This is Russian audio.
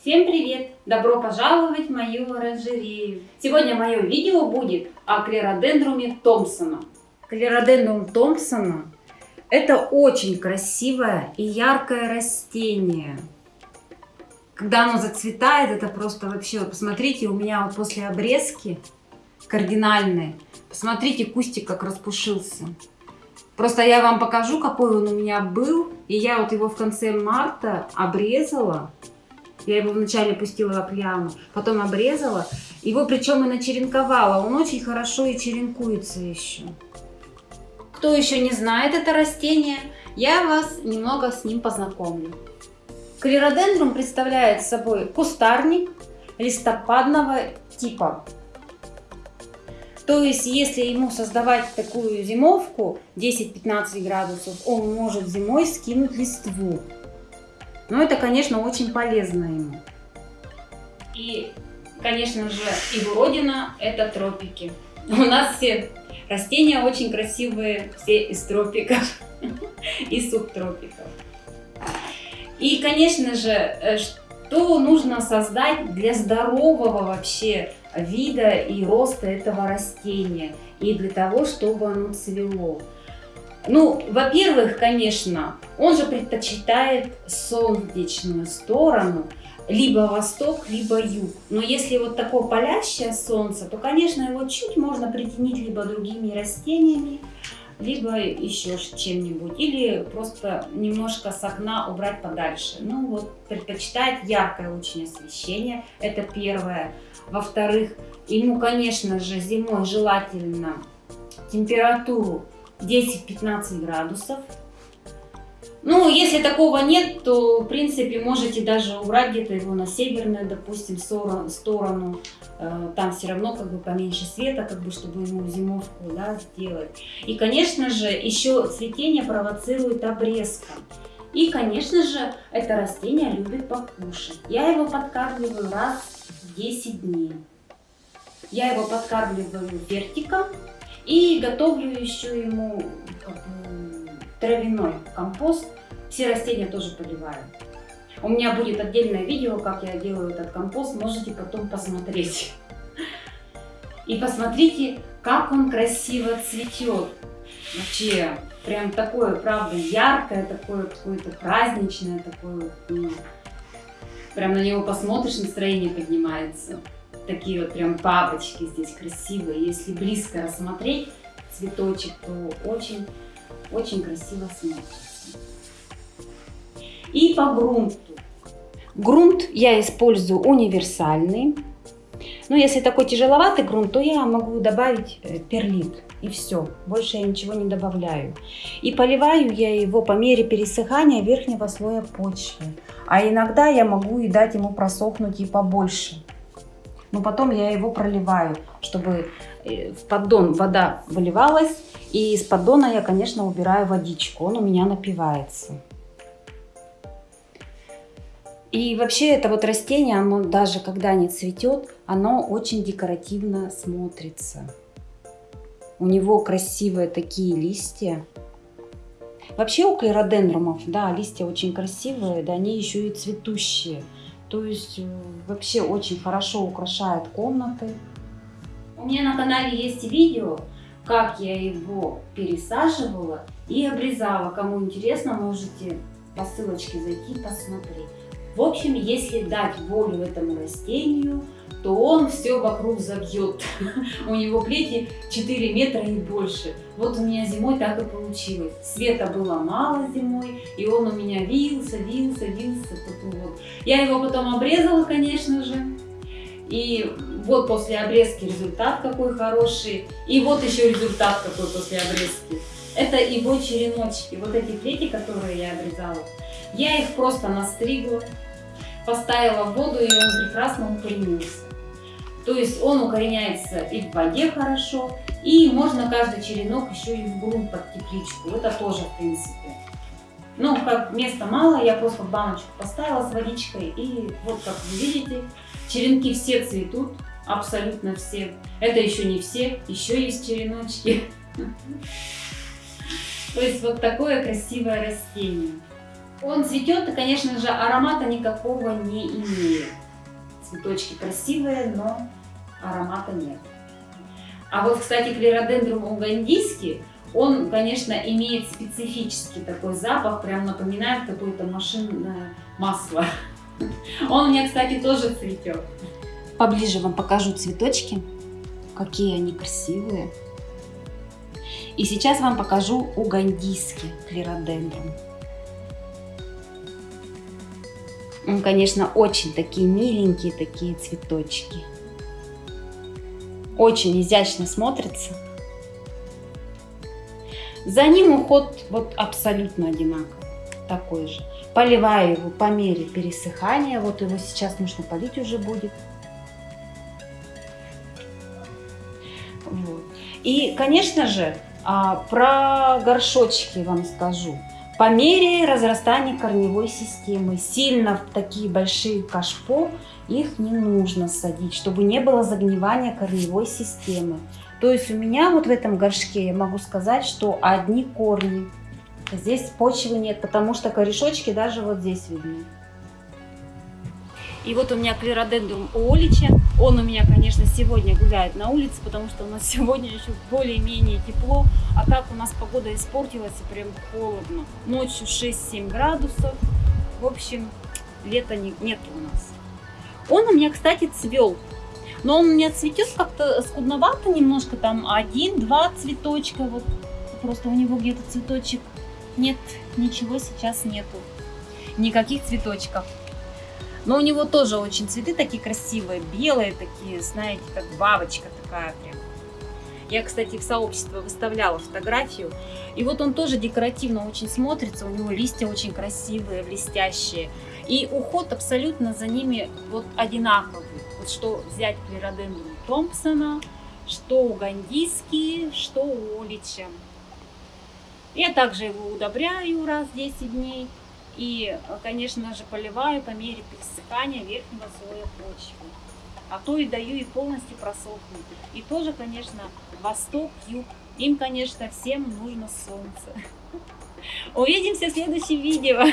Всем привет! Добро пожаловать в мою оранжерею! Сегодня мое видео будет о клеродендруме Томпсона. Клеродендрум Томпсона – это очень красивое и яркое растение. Когда оно зацветает, это просто вообще, посмотрите, у меня вот после обрезки кардинальной, посмотрите, кустик как распушился. Просто я вам покажу, какой он у меня был. И я вот его в конце марта обрезала. Я его вначале пустила в яму, потом обрезала. Его причем и начеренковала. Он очень хорошо и черенкуется еще. Кто еще не знает это растение, я вас немного с ним познакомлю. Клеродендрум представляет собой кустарник листопадного типа. То есть, если ему создавать такую зимовку 10-15 градусов, он может зимой скинуть листву. Но это, конечно, очень полезно ему. И, конечно же, его родина – это тропики. У нас все растения очень красивые, все из тропиков и субтропиков. И, конечно же, э, что нужно создать для здорового вообще вида и роста этого растения и для того, чтобы оно цвело. Ну, во-первых, конечно, он же предпочитает солнечную сторону, либо восток, либо юг. Но если вот такое палящее солнце, то, конечно, его чуть можно притянить либо другими растениями, либо еще чем-нибудь. Или просто немножко с окна убрать подальше. Ну вот, предпочитает яркое очень освещение, это первое. Во-вторых, ему, конечно же, зимой желательно температуру 10-15 градусов. Ну, если такого нет, то, в принципе, можете даже убрать где-то его на северную, допустим, сторону. Э, там все равно как бы поменьше света, как бы, чтобы ему зимовку да, сделать. И, конечно же, еще цветение провоцирует обрезка. И, конечно же, это растение любит покушать. Я его подкармливаю раз в 10 дней. Я его подкармливаю вертиком и готовлю еще ему травяной компост. Все растения тоже поливаю. У меня будет отдельное видео, как я делаю этот компост, можете потом посмотреть. И посмотрите, как он красиво цветет. Вообще, прям такое, правда, яркое, такое какое-то праздничное, такое, ну, прям на него посмотришь, настроение поднимается. Такие вот прям бабочки здесь красивые. Если близко рассмотреть цветочек, то очень, очень красиво смотрится. И по грунту. Грунт я использую универсальный. Но если такой тяжеловатый грунт, то я могу добавить э, перлит. И все, больше я ничего не добавляю. И поливаю я его по мере пересыхания верхнего слоя почвы. А иногда я могу и дать ему просохнуть и побольше. Но потом я его проливаю, чтобы э, в поддон вода выливалась. И из поддона я, конечно, убираю водичку, он у меня напивается. И вообще это вот растение, оно даже когда не цветет, оно очень декоративно смотрится. У него красивые такие листья. Вообще у клеродендрумов, да, листья очень красивые, да, они еще и цветущие. То есть э, вообще очень хорошо украшают комнаты. У меня на канале есть видео, как я его пересаживала и обрезала. Кому интересно, можете по ссылочке зайти посмотреть. В общем, если дать волю этому растению, то он все вокруг забьет. У него плети 4 метра и больше. Вот у меня зимой так и получилось. Света было мало зимой, и он у меня вился, вился, вился. Вот. Я его потом обрезала, конечно же. И вот после обрезки результат какой хороший. И вот еще результат какой после обрезки. Это его череночки. Вот эти плети, которые я обрезала. Я их просто настригла поставила в воду, и он прекрасно укоренился. То есть он укореняется и в воде хорошо, и можно каждый черенок еще и в грунт под тепличку. Это тоже, в принципе. Ну, как места мало, я просто баночку поставила с водичкой, и вот как вы видите, черенки все цветут, абсолютно все. Это еще не все, еще есть череночки. То есть вот такое красивое растение. Он цветет и, конечно же, аромата никакого не имеет. Цветочки красивые, но аромата нет. А вот, кстати, клеродендрум угандийский, он, конечно, имеет специфический такой запах, прям напоминает какое-то машинное масло. Он у меня, кстати, тоже цветет. Поближе вам покажу цветочки, какие они красивые. И сейчас вам покажу угандийский клеродендрум. Он, конечно, очень такие миленькие такие цветочки. Очень изящно смотрится. За ним уход вот абсолютно одинаковый, такой же. Поливаю его по мере пересыхания. Вот его сейчас нужно полить уже будет. Вот. И, конечно же, а, про горшочки вам скажу. По мере разрастания корневой системы, сильно в такие большие кашпо их не нужно садить, чтобы не было загнивания корневой системы. То есть у меня вот в этом горшке я могу сказать, что одни корни. Здесь почвы нет, потому что корешочки даже вот здесь видны. И вот у меня клеродендрум олича. Он у меня, конечно, сегодня гуляет на улице, потому что у нас сегодня еще более-менее тепло. А так у нас погода испортилась и прям холодно. Ночью 6-7 градусов. В общем, лета не, нет у нас. Он у меня, кстати, цвел. Но он у меня цветет как-то скудновато немножко. Там один-два цветочка. Вот просто у него где-то цветочек. Нет, ничего сейчас нету. Никаких цветочков. Но у него тоже очень цветы такие красивые, белые такие, знаете, как бабочка такая прям. Я, кстати, в сообщество выставляла фотографию. И вот он тоже декоративно очень смотрится. У него листья очень красивые, блестящие. И уход абсолютно за ними вот одинаковый. Вот что взять клеродендрум Томпсона, что у Гандийский, что у Олича. Я также его удобряю раз в 10 дней. И, конечно же, поливаю по мере пересыхания верхнего слоя почвы. А то и даю и полностью просохнуть. И тоже, конечно, восток, юг. Им, конечно, всем нужно солнце. Увидимся в следующем видео.